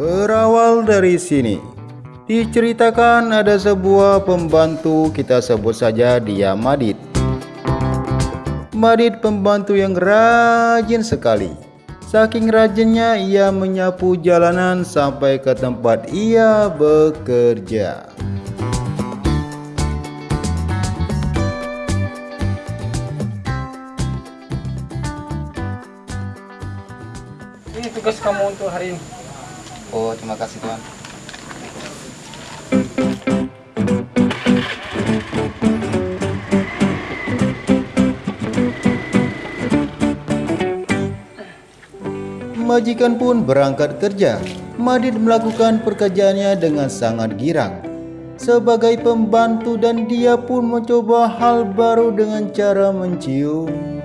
dari sini. Diceritakan ada sebuah pembantu kita sebut saja dia Madit. Madit pembantu yang rajin sekali. Saking rajinnya ia menyapu jalanan sampai ke tempat ia bekerja. Ini tugas kamu untuk hari ini. Oh, terima kasih Tuan. Majikan pun berangkat kerja. Madid melakukan pekerjaannya dengan sangat girang. Sebagai pembantu dan dia pun mencoba hal baru dengan cara mencium.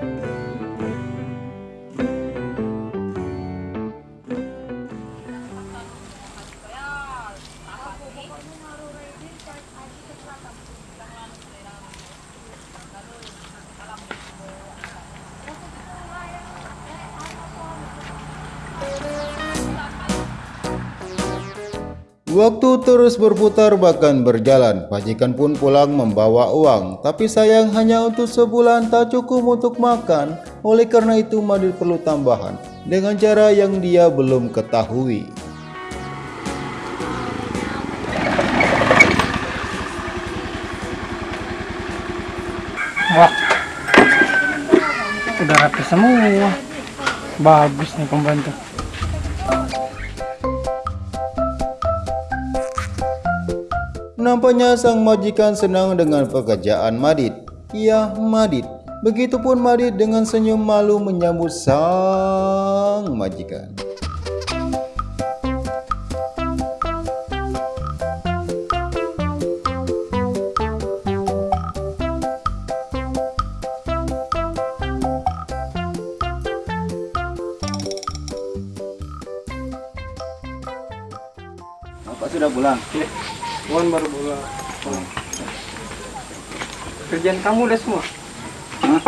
Waktu terus berputar bahkan berjalan, Pajikan pun pulang membawa uang. Tapi sayang hanya untuk sebulan tak cukup untuk makan. Oleh karena itu Madid perlu tambahan dengan cara yang dia belum ketahui. Wah, udah rapi semua. Bagus nih pembantu. Nampaknya sang majikan senang dengan pekerjaan Madid. Ya, Madid. Begitupun Madid dengan senyum malu menyambut sang majikan. Bapak sudah pulang. Wan baru pulang. Kerjaan kamu udah semua? Hah?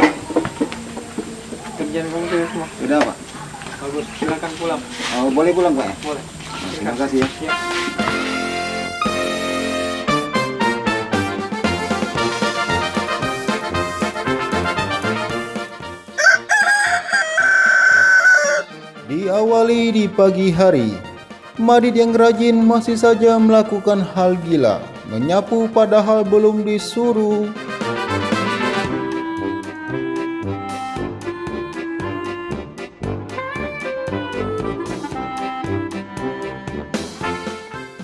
Kerjaan kamu udah semua? Sudah Pak. Bagus, silakan pulang. Oh, boleh pulang Pak ya? Boleh. Terima kasih ya. Ya. Diawali di pagi hari, Madid yang rajin masih saja melakukan hal gila, menyapu padahal belum disuruh.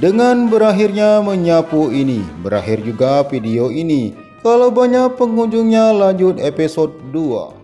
Dengan berakhirnya menyapu ini, berakhir juga video ini. Kalau banyak pengunjungnya lanjut episode 2.